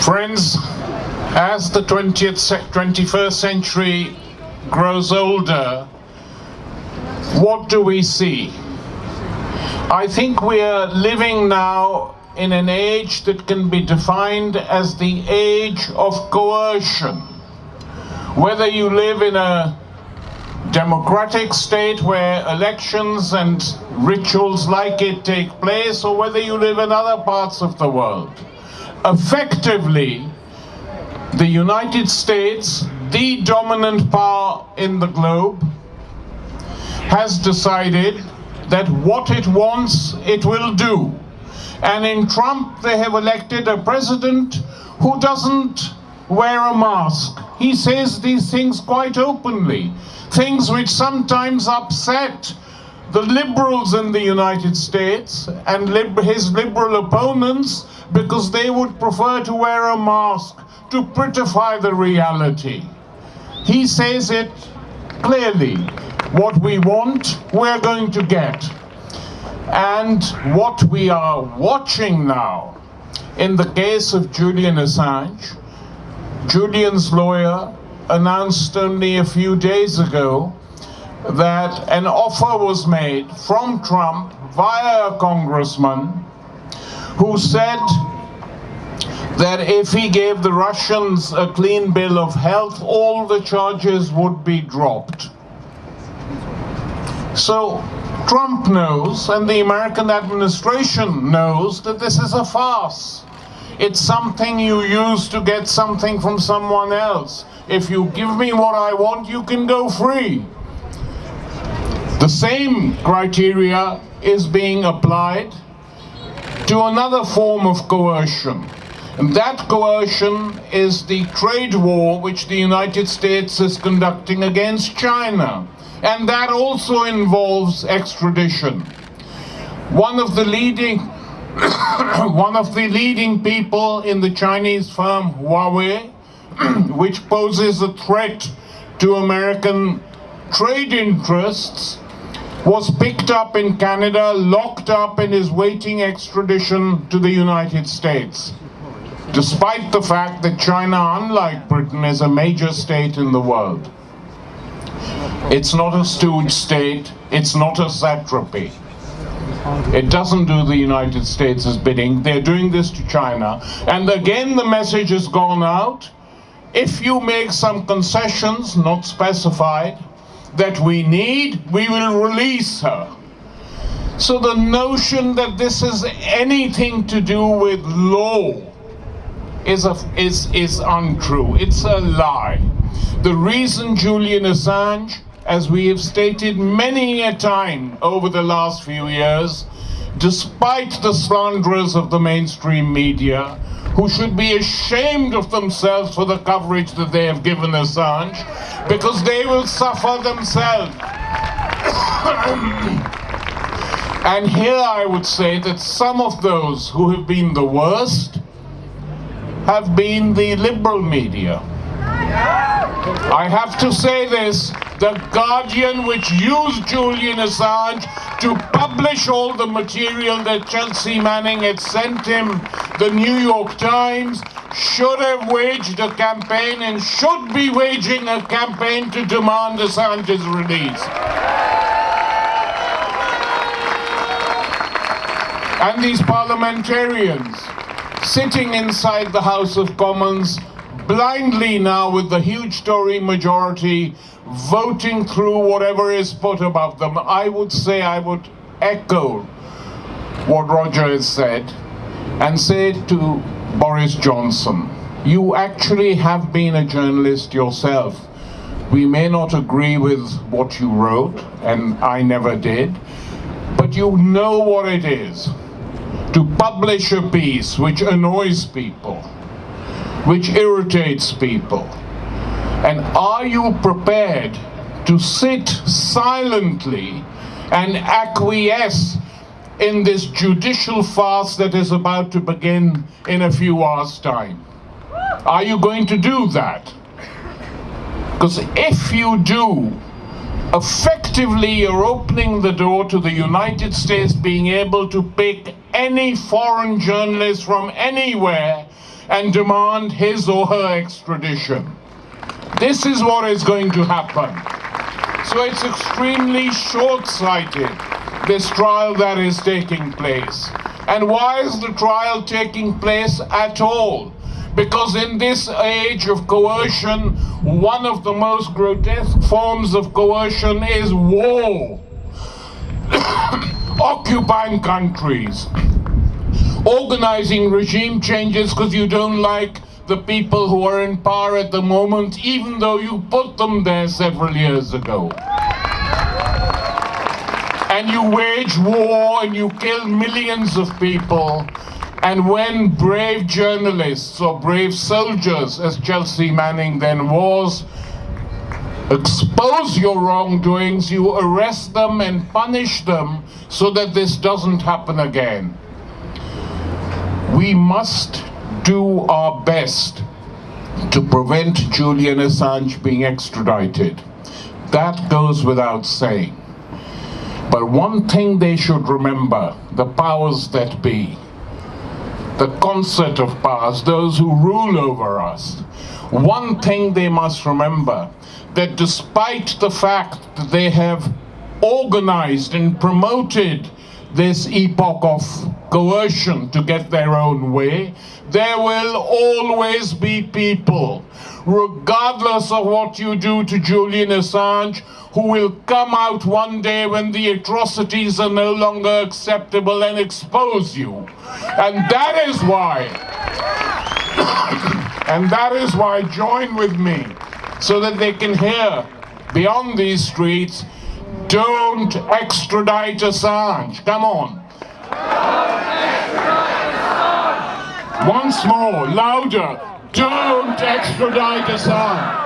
Friends, as the 20th, 21st century grows older, what do we see? I think we are living now in an age that can be defined as the age of coercion. Whether you live in a democratic state where elections and rituals like it take place, or whether you live in other parts of the world. Effectively, the United States, the dominant power in the globe, has decided that what it wants, it will do. And in Trump, they have elected a president who doesn't wear a mask. He says these things quite openly, things which sometimes upset the liberals in the United States and lib his liberal opponents because they would prefer to wear a mask to prettify the reality. He says it clearly. What we want, we're going to get. And what we are watching now, in the case of Julian Assange, Julian's lawyer announced only a few days ago that an offer was made from Trump via a congressman who said that if he gave the Russians a clean bill of health, all the charges would be dropped. So Trump knows, and the American administration knows, that this is a farce. It's something you use to get something from someone else. If you give me what I want, you can go free. The same criteria is being applied to another form of coercion. And that coercion is the trade war which the United States is conducting against China. And that also involves extradition. One of the leading one of the leading people in the Chinese firm Huawei, which poses a threat to American trade interests, was picked up in Canada, locked up and is waiting extradition to the United States. Despite the fact that China, unlike Britain, is a major state in the world. It's not a stooge state, it's not a satrapy. It doesn't do the United States' bidding. They're doing this to China. And again, the message has gone out. If you make some concessions, not specified, that we need, we will release her. So the notion that this has anything to do with law is, a, is, is untrue. It's a lie. The reason Julian Assange, as we have stated many a time over the last few years, despite the slanderers of the mainstream media, who should be ashamed of themselves for the coverage that they have given Assange, because they will suffer themselves. and here I would say that some of those who have been the worst have been the liberal media. I have to say this, the Guardian which used Julian Assange to publish all the material that Chelsea Manning had sent him, the New York Times, should have waged a campaign and should be waging a campaign to demand Assange's release. And these parliamentarians sitting inside the House of Commons blindly now with the huge Tory majority voting through whatever is put above them. I would say I would echo what Roger has said and say to Boris Johnson, you actually have been a journalist yourself. We may not agree with what you wrote, and I never did, but you know what it is to publish a piece which annoys people which irritates people? And are you prepared to sit silently and acquiesce in this judicial farce that is about to begin in a few hours' time? Are you going to do that? Because if you do, effectively you're opening the door to the United States being able to pick any foreign journalist from anywhere and demand his or her extradition. This is what is going to happen. So it's extremely short-sighted, this trial that is taking place. And why is the trial taking place at all? Because in this age of coercion, one of the most grotesque forms of coercion is war. Occupying countries, organizing regime changes because you don't like the people who are in power at the moment, even though you put them there several years ago. And you wage war and you kill millions of people. And when brave journalists or brave soldiers, as Chelsea Manning then was, expose your wrongdoings, you arrest them and punish them so that this doesn't happen again. We must do our best to prevent Julian Assange being extradited. That goes without saying. But one thing they should remember, the powers that be, the concert of powers, those who rule over us, one thing they must remember, that despite the fact that they have organized and promoted this epoch of coercion to get their own way, there will always be people, regardless of what you do to Julian Assange, who will come out one day when the atrocities are no longer acceptable and expose you. And that is why, and that is why join with me, so that they can hear beyond these streets don't extradite Assange. Come on. Once more, louder. Don't extradite Assange.